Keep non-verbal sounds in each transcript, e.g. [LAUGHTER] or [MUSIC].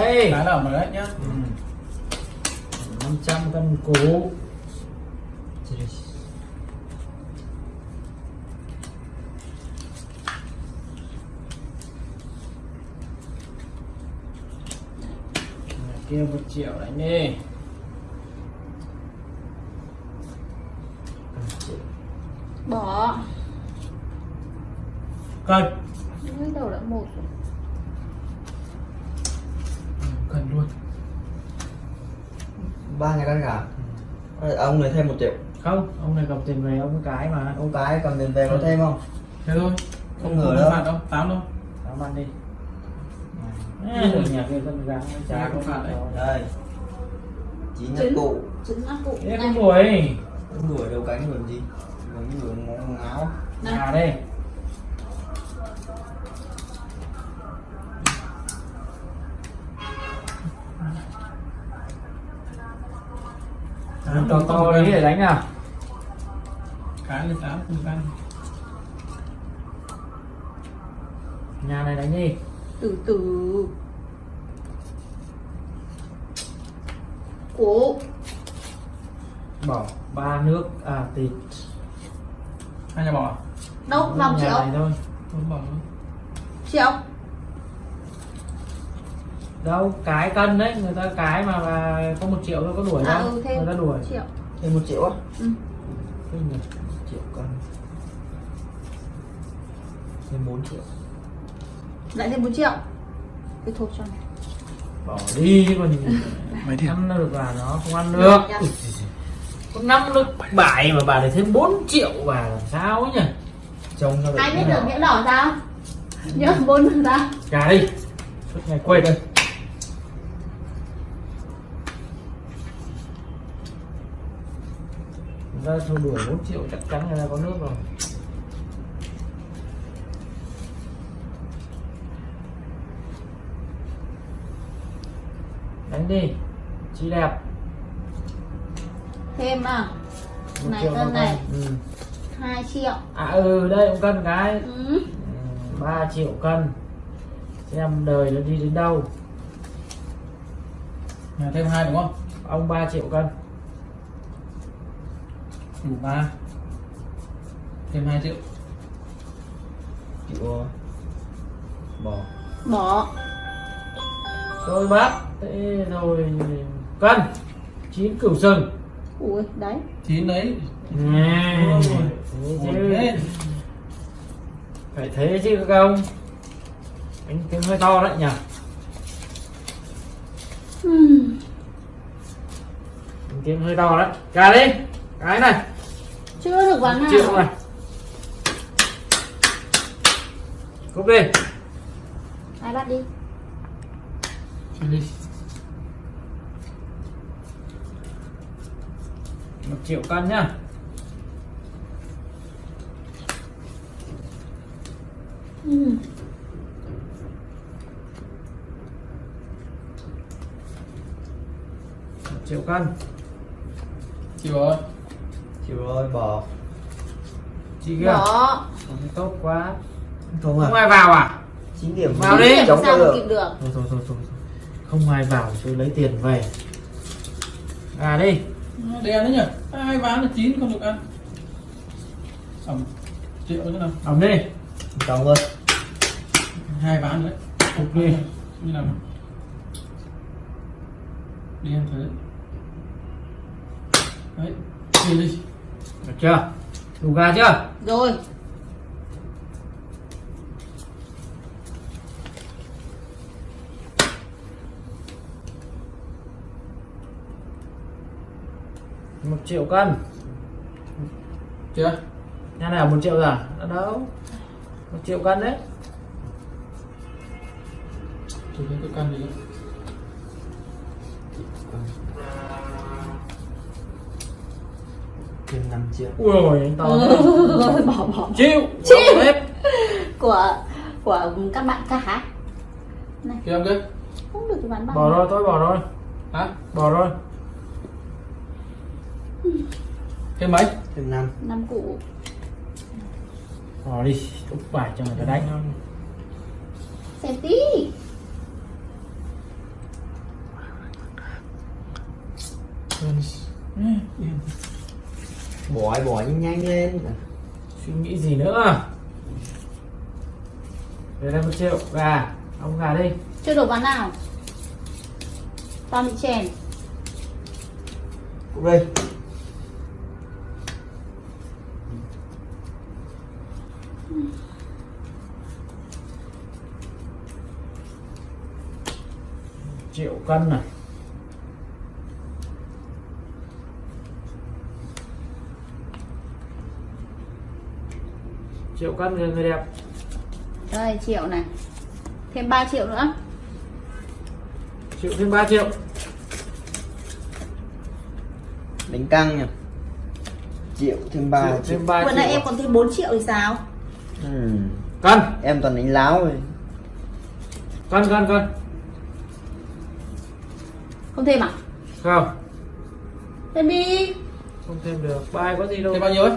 đấy Đá lỏng đấy nhá. Ừ. 500 cân củ kia một triệu đánh đi bỏ. Cân. Mới đầu đã một rồi Cần luôn. Ba ngày căn cả Ờ, ông này thêm một triệu. Không ông này cầm tiền về ông cái mà. Ông cái cầm tiền về có thêm không? Thế thôi. Không ngờ đâu. phạt đâu. Tám đâu. Tao ăn đi. À, rồi nhà kia con Chả có phạt đấy. đây. Chín nhát cụ. Trứng áp cụ. Không đuổi. Không đuổi đâu cánh đuổi gì? Đuổi đuổi ngó ngáo này Nhà đây to đâu, to không đấy để đánh nào. Cái lên tám không căn nhà này đánh đi. Từ từ. Cụ bỏ ba nước à thịt. Hai nhà bỏ đâu năm Nhà triệu. này thôi. Không bỏ. Triệu đâu cái cân đấy người ta cái mà, mà có một triệu thôi có đuổi à đâu ừ thêm người ta đuổi. triệu. Thêm một triệu á? Ừ. Nhỉ. triệu cân. Thêm 4 triệu. Lại thêm bốn triệu? Cái thôi cho này bỏ đi chứ còn [LAUGHS] Mấy điểm ăn được vào nó không ăn được. Có năm nước bài mà bà để thêm 4 triệu bà làm sao ấy nhỉ? Trông cho ai biết được nghĩa đỏ sao? Nhớ bốn sao? Trả đi. Suốt ngày quên đây ra thôi đuổi 4 triệu chắc chắn người ta có nước rồi. Đánh đi chị đẹp. Thêm à? Một Này, triệu cân một này. ừ. hai triệu. À ừ đây cũng cân cái. Ừ. 3 triệu cân. Xem đời nó đi đến đâu. Nhà thêm hai đúng không? Ông 3 triệu cân Đủ ba. Thêm hai triệu. Triệu bỏ. Bỏ. Tôi bác thế rồi cân. Chín cửu sừng. Ui đấy. Chín đấy. Thế thế. phải thế chứ các ông. Anh tiếng hơi to đấy nhỉ? Ừ. Đánh tiếng hơi to đấy. Cả đi cái này. Chưa được bán nào triệu này cúp đi. Ai bắt đi? Đi. Một triệu cân nhá. Ừ. một triệu cân. Chịu rồi chịu rồi bỏ chị kia bỏ không tốt quá. Không không à ai vào à? 9 điểm. Vào đi. Điểm chống sao được kịp được. Thôi thôi thôi thôi không ai vào tôi lấy tiền về. À đi. Đen đấy nhỉ? Hai ván là chín không được ăn? Ẩm Triệu nữa nào. Ẩm đi. Trống luôn Hai ván đấy. Cục đi. Như nào? Đen thế. Đấy Đi đi được chưa? Đủ gà chưa? Rồi. Một triệu cân. Chưa? Nhà này một triệu rồi? À đâu? Một triệu cân đấy. Tôi thấy tôi căn gì đâu triệu ui ôi to ừ. [LAUGHS] bỏ bỏ chiêu chiêu hết của của các bạn cá hả? Này. Kia không kia không được bán bằng bỏ rồi tôi bỏ rồi. Hả? Bỏ rồi. Thêm mấy? Thêm năm. Năm cụ bỏ đi úp bài cho người ta đánh. Không xem tí. Yes. Yeah bỏ bỏ nhanh nhanh lên. Suy nghĩ gì nữa? Đây một triệu gà. Ông gà đi. Chưa đổ ván nào? Toàn bị chèn. Cũng đây. Triệu cân này triệu cân người người đẹp. Đây triệu này. Thêm 3 triệu nữa. Triệu thêm 3 triệu. Đánh căng nhỉ? Triệu thêm ba triệu triệu. thêm 3 vừa triệu. nãy em còn thêm 4 triệu thì sao? Ừ. cân em toàn đánh láo rồi. Cân cân cân không thêm à? Không. Thêm đi. Không thêm được. Bài có gì đâu. Thêm bao nhiêu ấy?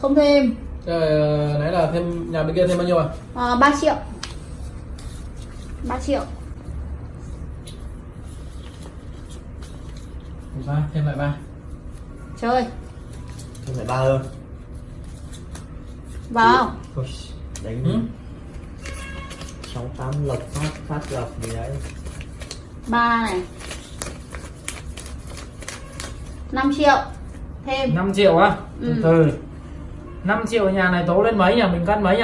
Không thêm Rồi, ờ, nãy là thêm nhà bên kia thêm bao nhiêu à? à, 3 triệu. 3 triệu. Ba thêm lại ba. Chơi. Thêm lại ba hơn. Vào. Đánh Ừ. sáu tám lộc phát phát lộc gì đấy. Ba này. 5 triệu. Thêm. 5 triệu á? Ừ. từ từ 5 triệu nhà này tố lên mấy nhỉ? Mình cân mấy nhỉ?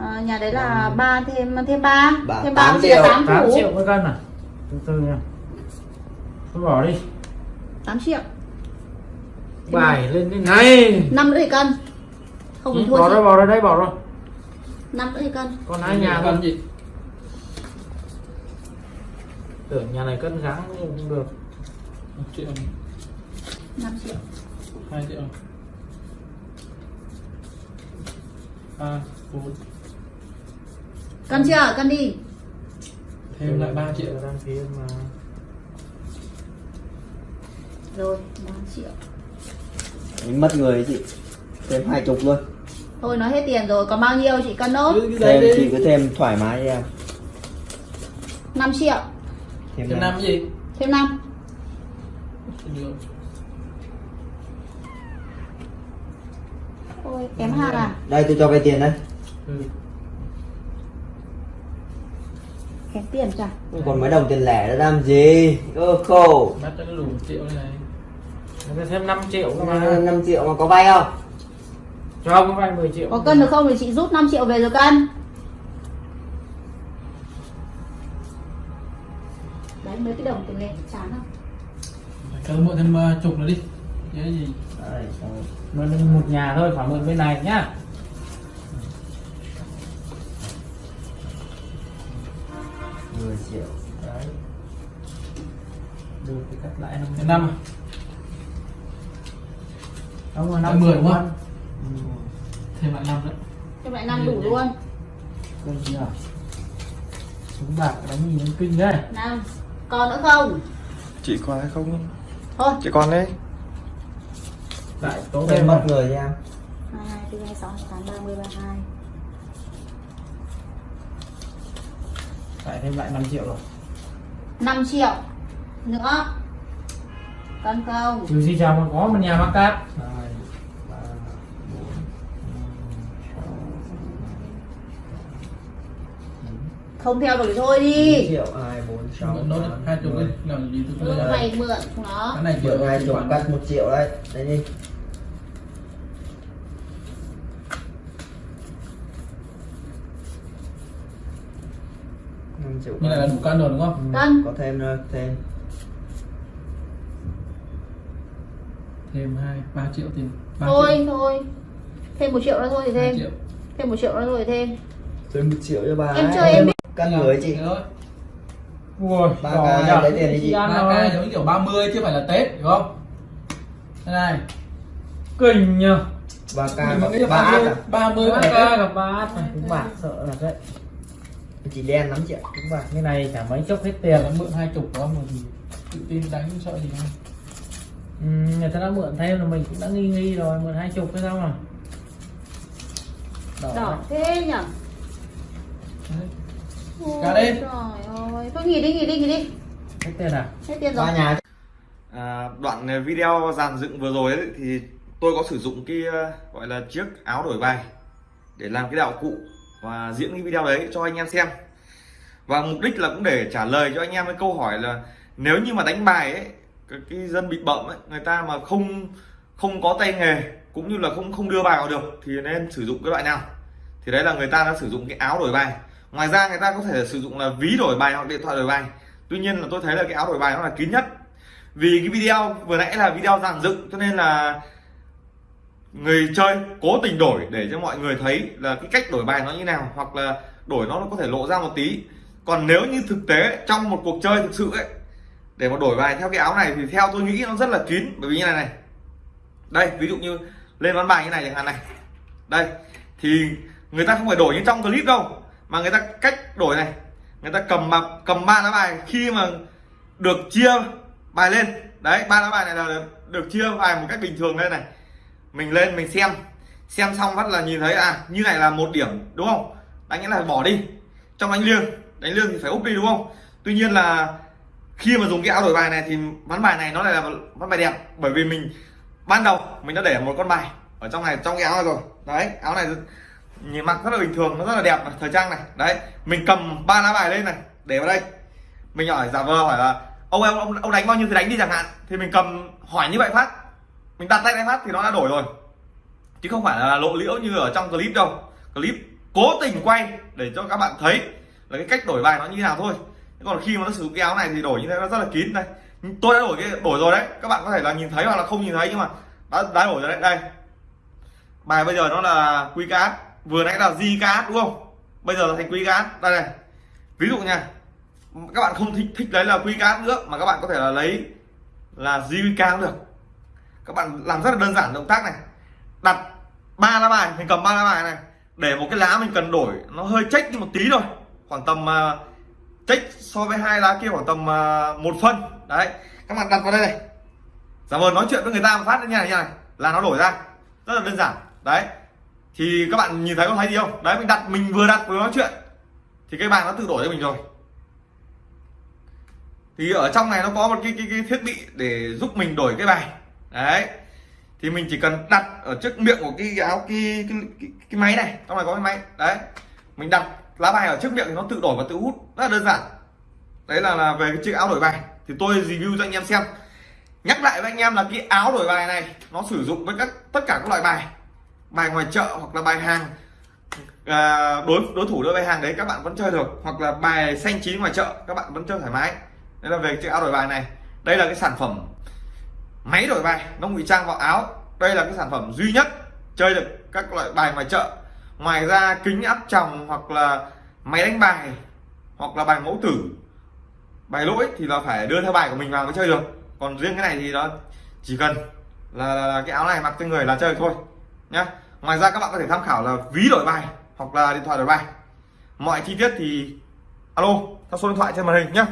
À, nhà đấy là ba thêm thêm ba. Ba- thêm tám ba triệu triệu. 8 8 thủ. triệu mới cân à? Từ từ nha. Tôi bỏ đi. 8 triệu. Bài lên đến này. Năm nữa thì cân. Không ừ, thua bỏ ra bỏ ra đây bỏ rồi năm nữa thì cân. Còn hai nhà cân gì? tưởng nhà này cân nhưng không được. Một triệu, 5 triệu. Hai triệu. Ba bốn. Cân chưa? Cân đi. Thêm lại 3 triệu. đang phía mà. Rồi 3 triệu. Mất người chị. Thêm hai chục luôn. Thôi nói hết tiền rồi. Còn bao nhiêu chị cân nốt? Thêm chị cứ thêm thoải mái em. 5 triệu. Thêm, Thêm năm. năm gì? thêm 5 Được. ôi kém hàng à? Đây tôi cho vay tiền đây Ừ. kém tiền không còn mấy đồng tiền lẻ nữa làm gì? Cơ khổ Bắt cho nó đủ triệu này. Ta thêm 5 triệu mà mà. 5 triệu mà có vay không? Cho ông vay 10 triệu. Có cân được không thì chị rút 5 triệu về rồi cân. Đấy mấy cái đồng tiền lẻ chán không Cho nó mượn thêm chục nữa đi. Cái gì? Đấy, rồi. mượn một nhà thôi phải mượn bên này nhá. 10 triệu đấy. Được thì cắt lại năm năm. Lại 5 10 triệu đúng luôn không? Thêm lại năm nữa. thêm lại 5 đủ luôn. Kinh nhỉ súng bạc đánh nhìn nó kinh đấy 5 còn nữa không? Chị còn hay không? Thôi. Chị còn đấy lại tố thêm mất người đi em 22 4 26 28 30 32 lại thêm lại 5 triệu rồi. 5 triệu nữa. Cân không trừ gì chào còn có một nhà mắc cát. Hai, không theo được thì thôi đi triệu hai bốn sáu hai chục đi. Làm gì ừ, mày mượn nó Cái này Mượn hai chục cắt một triệu đấy đấy đi năm triệu Như này là đủ cân rồi đúng không? cân có thêm nữa thêm Thêm hai ba triệu tiền. thôi triệu. thôi thêm một triệu nữa thôi thì Hai thêm triệu. thêm một triệu nữa thôi thì thêm thêm một triệu cho bà Em ấy. chơi em biết. Cân người chị ui Ba nhở. lấy tiền đi chị. ăn ba rồi. k giống kiểu 30 chứ không phải là Tết đúng không? Thế này. kinh nhờ ba là ba ác 30 à 30 ba Tết. gặp ba cũng bạc sợ là đấy chị đen lắm chị ạ cũng bạc như này chả mấy chốc hết tiền Nó mượn hai chục đó mà thì tự tin đánh sợ gì không? ừ, người ta đã mượn thêm là mình cũng đã nghi nghi rồi mượn hai chục cái sao mà đỏ, đỏ thế nhở Cả đi. trời ơi. Thôi nghỉ đi nghỉ đi nghỉ đi. Hết tiền à? Hết tiền rồi. Ba nhà À, đoạn video dàn dựng vừa rồi ấy, thì tôi có sử dụng cái ờ, gọi là chiếc áo đổi bài để làm cái đạo cụ và diễn cái video đấy cho anh em xem. Và mục đích là cũng để trả lời cho anh em cái câu hỏi là nếu như mà đánh bài ấy cái, cái dân bị bậm ấy người ta mà không không có tay nghề cũng như là không không đưa bài vào được thì nên sử dụng cái loại nào? Thì đấy là người ta đã sử dụng cái áo đổi bài ngoài ra người ta có thể sử dụng là ví đổi bài hoặc điện thoại đổi bài. Tuy nhiên là tôi thấy là cái áo đổi bài nó là kín nhất. Vì cái video, vừa nãy là video dàn dựng, cho nên là người chơi cố tình đổi để cho mọi người thấy là cái cách đổi bài nó như nào, hoặc là đổi nó có thể lộ ra một tí. Còn nếu như thực tế, trong một cuộc chơi thực sự ấy, để mà đổi bài theo cái áo này thì theo tôi nghĩ nó rất là kín. Bởi vì như này này. Đây, ví dụ như lên ván bài như này chẳng hạn này. Đây, thì người ta không phải đổi như trong clip đâu mà người ta cách đổi này. Người ta cầm mà cầm ba lá bài khi mà được chia bài lên. Đấy ba lá bài này là được, chia bài một cách bình thường lên này. Mình lên mình xem. Xem xong bắt là nhìn thấy à như này là một điểm đúng không? Đánh nghĩa là bỏ đi. Trong đánh liêng đánh liêng thì phải úp đi đúng không? Tuy nhiên là khi mà dùng cái áo đổi bài này thì ván bài này nó lại là ván bài đẹp. Bởi vì mình ban đầu mình đã để một con bài ở trong này trong cái áo này rồi. Đấy áo này nhìn mặc rất là bình thường nó rất là đẹp này, thời trang này. Đấy mình cầm ba lá bài lên này để vào đây. Mình hỏi giả vờ hỏi là ông em ông, ông đánh bao nhiêu thì đánh đi chẳng hạn. Thì mình cầm hỏi như vậy phát. Mình đặt tay này phát thì nó đã đổi rồi. Chứ không phải là lộ liễu như ở trong clip đâu. Clip cố tình quay để cho các bạn thấy là cái cách đổi bài nó như thế nào thôi. Còn khi mà nó sử dụng cái áo này thì đổi như thế nó rất là kín đây. Tôi đã đổi cái đổi rồi đấy. Các bạn có thể là nhìn thấy hoặc là không nhìn thấy nhưng mà đã, đã đổi rồi đấy. Đây. Bài bây giờ nó là quy cát vừa nãy là di cá đúng không? Bây giờ là thành quy cát đây này. Ví dụ nha. Các bạn không thích thích lấy là quy cát nữa mà các bạn có thể là lấy là JVK cũng được. Các bạn làm rất là đơn giản động tác này. Đặt ba lá bài mình cầm ba lá bài này. Để một cái lá mình cần đổi nó hơi chách đi một tí thôi. Khoảng tầm uh, so với hai lá kia khoảng tầm uh, một phân. Đấy. Các bạn đặt vào đây này. Giả vờ nói chuyện với người ta một phát như này như này. Là nó đổi ra. Rất là đơn giản. Đấy thì các bạn nhìn thấy có thấy gì không? Đấy mình đặt mình vừa đặt vừa nói chuyện. Thì cái bài nó tự đổi cho mình rồi. Thì ở trong này nó có một cái, cái, cái thiết bị để giúp mình đổi cái bài. Đấy. Thì mình chỉ cần đặt ở trước miệng của cái áo cái cái, cái, cái máy này. Trong này có cái máy. Đấy. Mình đặt lá bài ở trước miệng thì nó tự đổi và tự hút. Rất là đơn giản. Đấy là là về cái chiếc áo đổi bài. Thì tôi review cho anh em xem. Nhắc lại với anh em là cái áo đổi bài này nó sử dụng với các tất cả các loại bài bài ngoài chợ hoặc là bài hàng. À, đối đối thủ đối bài hàng đấy các bạn vẫn chơi được hoặc là bài xanh chín ngoài chợ các bạn vẫn chơi thoải mái. Đây là về chiếc áo đổi bài này. Đây là cái sản phẩm máy đổi bài nó ngụy trang vào áo. Đây là cái sản phẩm duy nhất chơi được các loại bài ngoài chợ. Ngoài ra kính áp tròng hoặc là máy đánh bài hoặc là bài mẫu tử bài lỗi thì là phải đưa theo bài của mình vào mới chơi được. Còn riêng cái này thì nó chỉ cần là, là, là cái áo này mặc trên người là chơi thôi nhá ngoài ra các bạn có thể tham khảo là ví đổi bài hoặc là điện thoại đổi bài mọi chi tiết thì alo, theo số điện thoại trên màn hình nhé.